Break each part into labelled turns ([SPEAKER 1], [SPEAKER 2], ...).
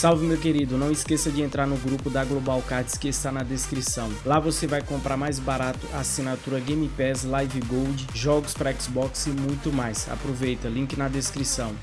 [SPEAKER 1] Salve meu querido, não esqueça de entrar no grupo da Global Cards que está na descrição. Lá você vai comprar mais barato assinatura Game Pass, Live Gold, jogos para Xbox e muito mais. Aproveita, link na descrição.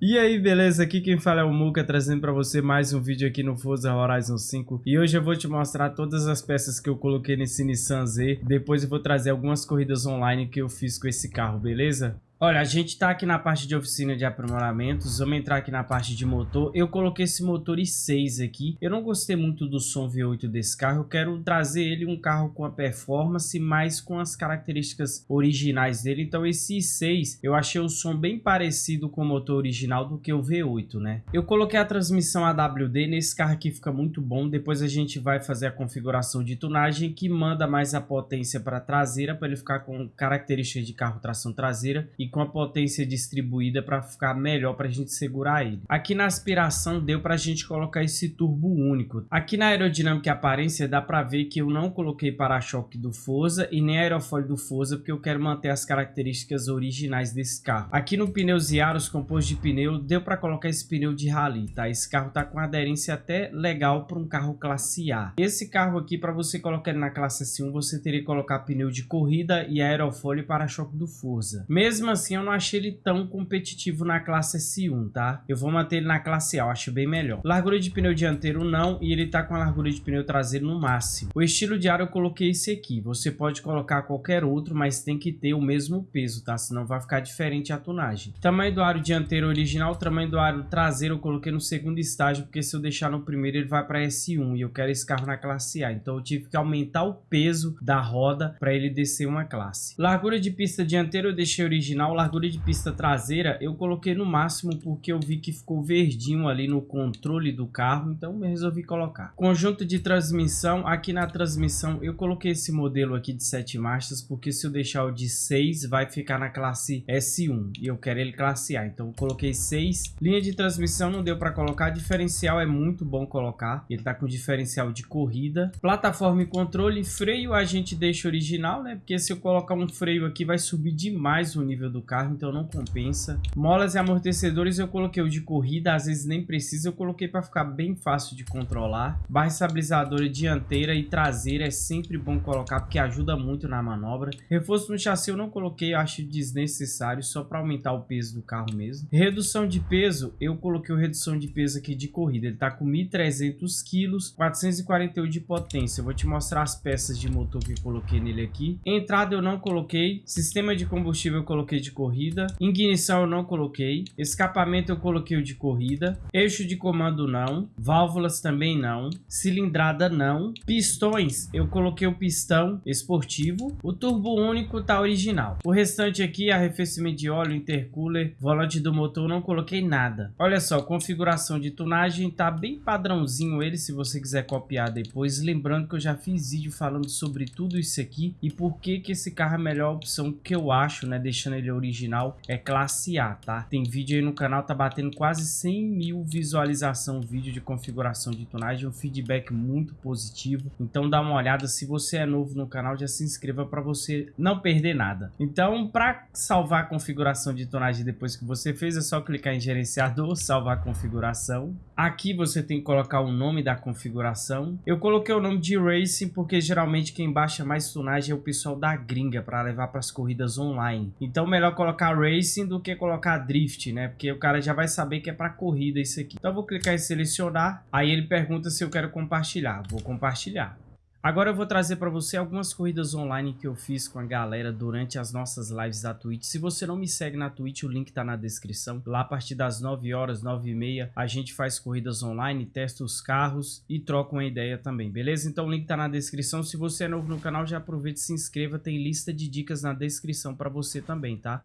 [SPEAKER 1] E aí, beleza? Aqui quem fala é o Muka, trazendo para você mais um vídeo aqui no Forza Horizon 5. E hoje eu vou te mostrar todas as peças que eu coloquei nesse Nissan Z. Depois eu vou trazer algumas corridas online que eu fiz com esse carro, beleza? Olha, a gente tá aqui na parte de oficina de aprimoramentos, vamos entrar aqui na parte de motor. Eu coloquei esse motor i6 aqui, eu não gostei muito do som V8 desse carro, eu quero trazer ele um carro com a performance, mas com as características originais dele. Então esse i6, eu achei o som bem parecido com o motor original do que o V8, né? Eu coloquei a transmissão AWD, nesse carro aqui fica muito bom, depois a gente vai fazer a configuração de tunagem que manda mais a potência para traseira, para ele ficar com características de carro tração traseira e com a potência distribuída para ficar melhor para a gente segurar ele. Aqui na aspiração deu para a gente colocar esse turbo único. Aqui na aerodinâmica e aparência dá para ver que eu não coloquei para-choque do Forza e nem aerofólio do Forza porque eu quero manter as características originais desse carro. Aqui no pneus e aros composto de pneu deu para colocar esse pneu de rally, tá? Esse carro tá com aderência até legal para um carro classe A. Esse carro aqui para você colocar na classe S1 você teria que colocar pneu de corrida e aerofólio para-choque do Forza. Mesmo assim eu não achei ele tão competitivo na classe S1, tá? Eu vou manter ele na classe A, eu acho bem melhor. Largura de pneu dianteiro não, e ele tá com a largura de pneu traseiro no máximo. O estilo de ar eu coloquei esse aqui. Você pode colocar qualquer outro, mas tem que ter o mesmo peso, tá? Senão vai ficar diferente a tunagem. Tamanho do aro dianteiro original, tamanho do aro traseiro eu coloquei no segundo estágio, porque se eu deixar no primeiro ele vai para S1 e eu quero esse carro na classe A. Então eu tive que aumentar o peso da roda para ele descer uma classe. Largura de pista dianteira eu deixei original, largura de pista traseira eu coloquei no máximo porque eu vi que ficou verdinho ali no controle do carro, então eu resolvi colocar. Conjunto de transmissão, aqui na transmissão eu coloquei esse modelo aqui de 7 marchas porque se eu deixar o de 6 vai ficar na classe S1 e eu quero ele classe A, então eu coloquei 6. Linha de transmissão não deu para colocar, diferencial é muito bom colocar, ele tá com diferencial de corrida. Plataforma e controle, freio a gente deixa original, né, porque se eu colocar um freio aqui vai subir demais o nível do carro, então não compensa. Molas e amortecedores eu coloquei o de corrida, às vezes nem precisa, eu coloquei para ficar bem fácil de controlar. Barra estabilizadora dianteira e traseira é sempre bom colocar porque ajuda muito na manobra. Reforço no chassi eu não coloquei, eu acho desnecessário, só para aumentar o peso do carro mesmo. Redução de peso, eu coloquei o redução de peso aqui de corrida, ele tá com 1.300 quilos, 448 de potência. Eu vou te mostrar as peças de motor que eu coloquei nele aqui. Entrada eu não coloquei, sistema de combustível eu coloquei de corrida. Ignição eu não coloquei. Escapamento eu coloquei o de corrida. Eixo de comando não. Válvulas também não. Cilindrada não. Pistões eu coloquei o pistão esportivo. O turbo único tá original. O restante aqui, arrefecimento de óleo, intercooler, volante do motor, não coloquei nada. Olha só, configuração de tunagem tá bem padrãozinho ele, se você quiser copiar depois. Lembrando que eu já fiz vídeo falando sobre tudo isso aqui e por que que esse carro é a melhor opção que eu acho, né? Deixando ele original é classe A, tá? Tem vídeo aí no canal, tá batendo quase 100 mil visualização vídeo de configuração de tonagem, um feedback muito positivo. Então dá uma olhada, se você é novo no canal, já se inscreva para você não perder nada. Então, para salvar a configuração de tonagem depois que você fez, é só clicar em gerenciador, salvar a configuração. Aqui você tem que colocar o nome da configuração. Eu coloquei o nome de Racing porque geralmente quem baixa mais tonagem é o pessoal da gringa para levar para as corridas online. Então melhor colocar Racing do que colocar Drift, né? Porque o cara já vai saber que é para corrida isso aqui. Então eu vou clicar em selecionar, aí ele pergunta se eu quero compartilhar. Vou compartilhar. Agora eu vou trazer para você algumas corridas online que eu fiz com a galera durante as nossas lives da Twitch. Se você não me segue na Twitch, o link tá na descrição. Lá a partir das 9 horas, 9 e meia, a gente faz corridas online, testa os carros e troca uma ideia também, beleza? Então o link tá na descrição. Se você é novo no canal, já aproveita e se inscreva. Tem lista de dicas na descrição para você também, tá?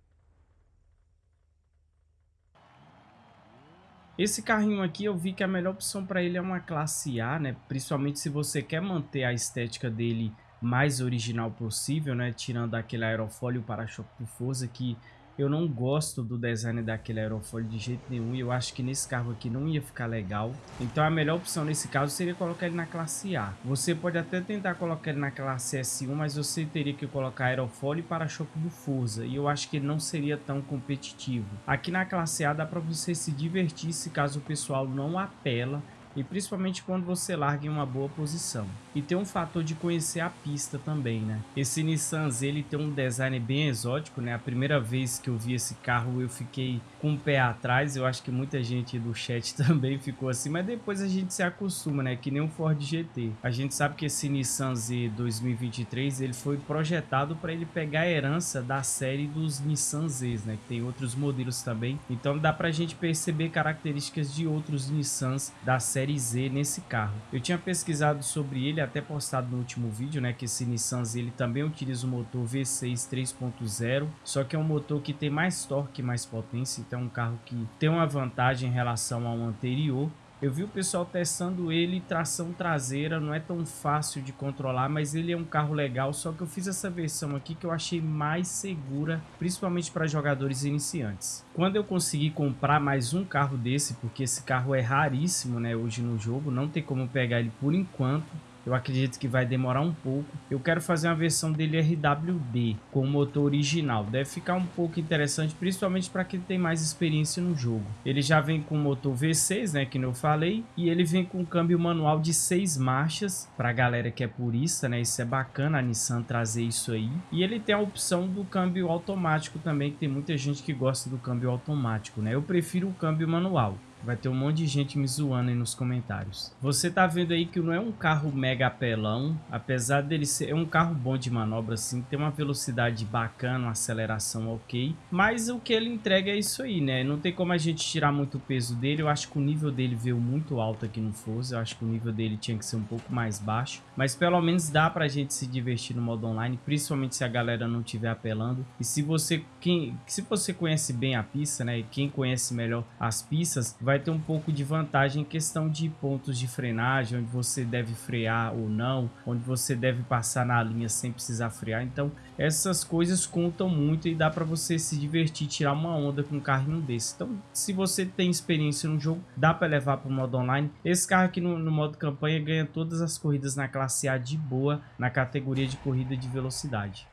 [SPEAKER 1] Esse carrinho aqui eu vi que a melhor opção para ele é uma classe A, né? Principalmente se você quer manter a estética dele mais original possível, né? Tirando aquele aerofólio para-choque do Forza que Eu não gosto do design daquele aerofólio de jeito nenhum e eu acho que nesse carro aqui não ia ficar legal. Então a melhor opção nesse caso seria colocar ele na classe A. Você pode até tentar colocar ele na classe S1, mas você teria que colocar aerofólio e para-choque do Forza. E eu acho que ele não seria tão competitivo. Aqui na classe A dá para você se divertir se caso o pessoal não apela e principalmente quando você larga em uma boa posição. E tem um fator de conhecer a pista também, né? Esse Nissan Z ele tem um design bem exótico, né? A primeira vez que eu vi esse carro eu fiquei com o pé atrás, eu acho que muita gente do chat também ficou assim, mas depois a gente se acostuma, né? Que nem um Ford GT. A gente sabe que esse Nissan Z 2023 ele foi projetado para ele pegar a herança da série dos Nissan Zs, né? Que tem outros modelos também. Então dá pra gente perceber características de outros Nissans da série série Z nesse carro. Eu tinha pesquisado sobre ele, até postado no último vídeo, né, que esse Nissan Z ele também utiliza o motor V6 3.0, só que é um motor que tem mais torque, mais potência, então é um carro que tem uma vantagem em relação ao anterior. Eu vi o pessoal testando ele, tração traseira, não é tão fácil de controlar, mas ele é um carro legal, só que eu fiz essa versão aqui que eu achei mais segura, principalmente para jogadores iniciantes. Quando eu consegui comprar mais um carro desse, porque esse carro é raríssimo né, hoje no jogo, não tem como pegar ele por enquanto, eu acredito que vai demorar um pouco. Eu quero fazer uma versão dele RWD com o motor original. Deve ficar um pouco interessante, principalmente para quem tem mais experiência no jogo. Ele já vem com motor V6, né, que eu falei, e ele vem com câmbio manual de seis marchas para a galera que é purista, né? Isso é bacana a Nissan trazer isso aí. E ele tem a opção do câmbio automático também, que tem muita gente que gosta do câmbio automático, né? Eu prefiro o câmbio manual. Vai ter um monte de gente me zoando aí nos comentários. Você tá vendo aí que não é um carro mega apelão, apesar dele ser é um carro bom de manobra assim, tem uma velocidade bacana, uma aceleração ok, mas o que ele entrega é isso aí, né? Não tem como a gente tirar muito peso dele, eu acho que o nível dele veio muito alto aqui no Forza, eu acho que o nível dele tinha que ser um pouco mais baixo, mas pelo menos dá pra gente se divertir no modo online, principalmente se a galera não estiver apelando. E se você, quem, se você conhece bem a pista, né, e quem conhece melhor as pistas, vai ter um pouco de vantagem em questão de pontos de frenagem, onde você deve frear ou não, onde você deve passar na linha sem precisar frear. Então, essas coisas contam muito e dá para você se divertir, tirar uma onda com um carrinho desse. Então, se você tem experiência no jogo, dá para levar para o modo online. Esse carro aqui no, no modo campanha ganha todas as corridas na classe A de boa, na categoria de corrida de velocidade.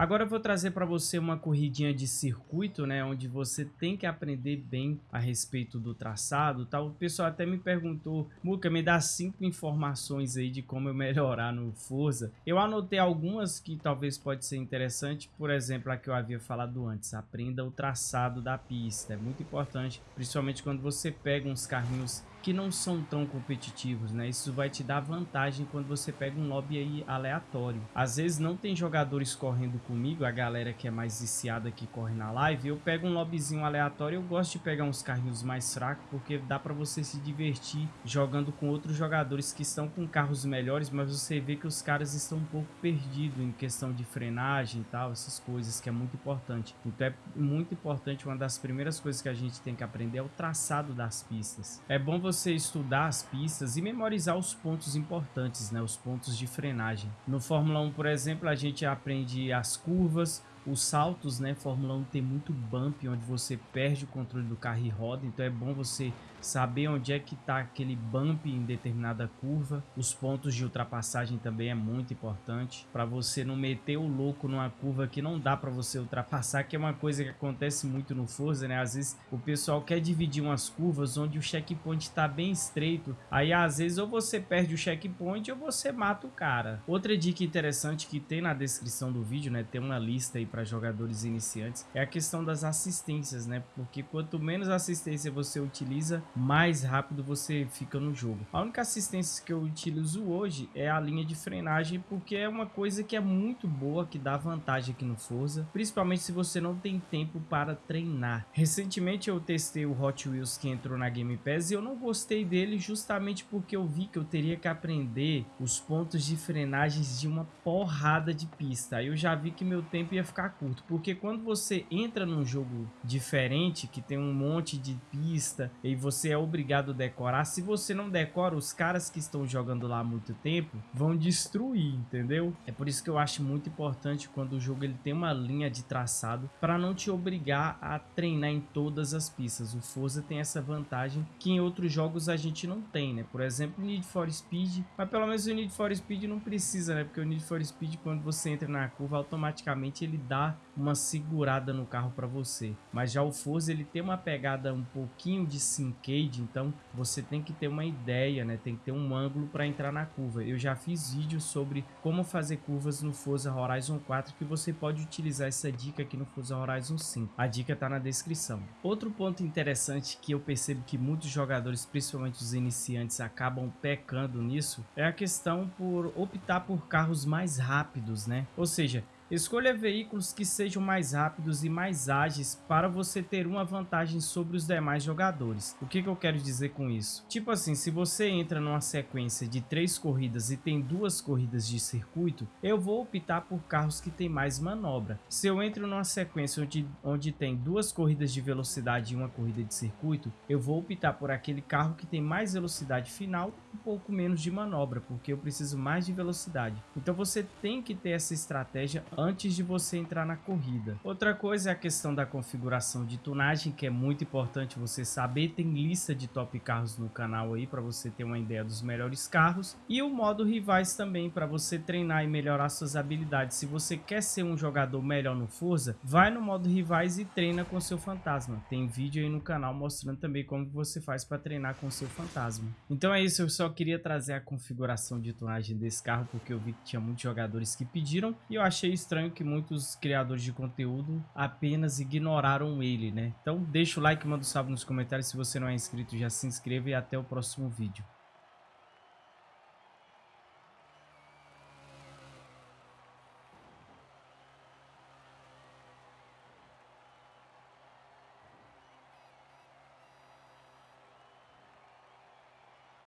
[SPEAKER 1] Agora eu vou trazer para você uma corridinha de circuito, né, onde você tem que aprender bem a respeito do traçado, tal. O pessoal até me perguntou, Muca, me dá cinco informações aí de como eu melhorar no Forza. Eu anotei algumas que talvez pode ser interessante, por exemplo, a que eu havia falado antes, aprenda o traçado da pista. É muito importante, principalmente quando você pega uns carrinhos que não são tão competitivos, né? Isso vai te dar vantagem quando você pega um lobby aí aleatório. Às vezes não tem jogadores correndo comigo, a galera que é mais viciada que corre na live, eu pego um lobbyzinho aleatório, eu gosto de pegar uns carrinhos mais fracos, porque dá para você se divertir jogando com outros jogadores que estão com carros melhores, mas você vê que os caras estão um pouco perdidos em questão de frenagem e tal, essas coisas que é muito importante. Então é muito importante, uma das primeiras coisas que a gente tem que aprender é o traçado das pistas. É bom você você estudar as pistas e memorizar os pontos importantes, né, os pontos de frenagem. No Fórmula 1, por exemplo, a gente aprende as curvas, os saltos, né? Fórmula 1 tem muito bump, onde você perde o controle do carro e roda, então é bom você saber onde é que está aquele bump em determinada curva. Os pontos de ultrapassagem também é muito importante para você não meter o louco numa curva que não dá para você ultrapassar, que é uma coisa que acontece muito no Forza, né? Às vezes o pessoal quer dividir umas curvas onde o checkpoint está bem estreito, aí às vezes ou você perde o checkpoint ou você mata o cara. Outra dica interessante que tem na descrição do vídeo, né? Tem uma lista aí para jogadores iniciantes, é a questão das assistências, né? Porque quanto menos assistência você utiliza, mais rápido você fica no jogo. A única assistência que eu utilizo hoje é a linha de frenagem, porque é uma coisa que é muito boa, que dá vantagem aqui no Forza, principalmente se você não tem tempo para treinar. Recentemente eu testei o Hot Wheels que entrou na Game Pass e eu não gostei dele justamente porque eu vi que eu teria que aprender os pontos de frenagens de uma porrada de pista. Aí eu já vi que meu tempo ia ficar ficar curto, porque quando você entra num jogo diferente, que tem um monte de pista e você é obrigado a decorar, se você não decora, os caras que estão jogando lá há muito tempo vão destruir, entendeu? É por isso que eu acho muito importante quando o jogo ele tem uma linha de traçado para não te obrigar a treinar em todas as pistas. O Forza tem essa vantagem que em outros jogos a gente não tem, né? Por exemplo, Need for Speed, mas pelo menos o Need for Speed não precisa, né? Porque o Need for Speed quando você entra na curva automaticamente ele dá uma segurada no carro para você. Mas já o Forza ele tem uma pegada um pouquinho de syncade, então você tem que ter uma ideia, né? Tem que ter um ângulo para entrar na curva. Eu já fiz vídeos sobre como fazer curvas no Forza Horizon 4 que você pode utilizar essa dica aqui no Forza Horizon 5. A dica está na descrição. Outro ponto interessante que eu percebo que muitos jogadores, principalmente os iniciantes, acabam pecando nisso é a questão por optar por carros mais rápidos, né? Ou seja, Escolha veículos que sejam mais rápidos e mais ágeis para você ter uma vantagem sobre os demais jogadores. O que, que eu quero dizer com isso? Tipo assim, se você entra numa sequência de três corridas e tem duas corridas de circuito, eu vou optar por carros que tem mais manobra. Se eu entro numa sequência onde, onde tem duas corridas de velocidade e uma corrida de circuito, eu vou optar por aquele carro que tem mais velocidade final e um pouco menos de manobra, porque eu preciso mais de velocidade. Então você tem que ter essa estratégia antes de você entrar na corrida. Outra coisa é a questão da configuração de tunagem, que é muito importante você saber. Tem lista de top carros no canal aí para você ter uma ideia dos melhores carros. E o modo rivais também para você treinar e melhorar suas habilidades. Se você quer ser um jogador melhor no Forza, vai no modo rivais e treina com seu fantasma. Tem vídeo aí no canal mostrando também como você faz para treinar com seu fantasma. Então é isso, eu só queria trazer a configuração de tunagem desse carro porque eu vi que tinha muitos jogadores que pediram e eu achei isso estranho que muitos criadores de conteúdo apenas ignoraram ele, né? Então deixa o like, manda um salve nos comentários. Se você não é inscrito, já se inscreva e até o próximo vídeo.